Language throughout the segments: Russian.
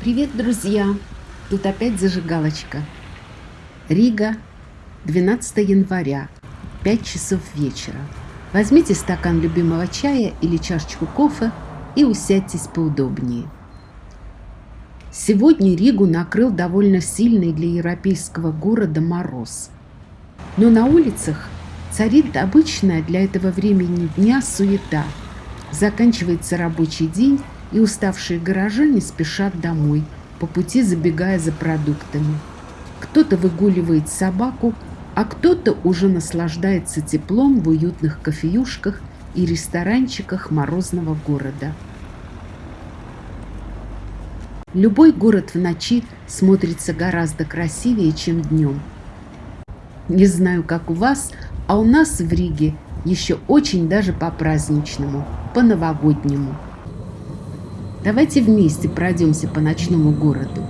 Привет, друзья! Тут опять зажигалочка. Рига, 12 января, 5 часов вечера. Возьмите стакан любимого чая или чашечку кофе и усядьтесь поудобнее. Сегодня Ригу накрыл довольно сильный для европейского города мороз. Но на улицах царит обычная для этого времени дня суета. Заканчивается рабочий день, и уставшие горожане спешат домой, по пути забегая за продуктами. Кто-то выгуливает собаку, а кто-то уже наслаждается теплом в уютных кофеюшках и ресторанчиках морозного города. Любой город в ночи смотрится гораздо красивее, чем днем. Не знаю, как у вас, а у нас в Риге еще очень даже по-праздничному, по-новогоднему. Давайте вместе пройдемся по ночному городу.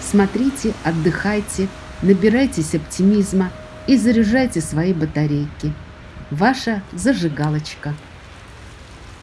Смотрите, отдыхайте, набирайтесь оптимизма и заряжайте свои батарейки. Ваша зажигалочка.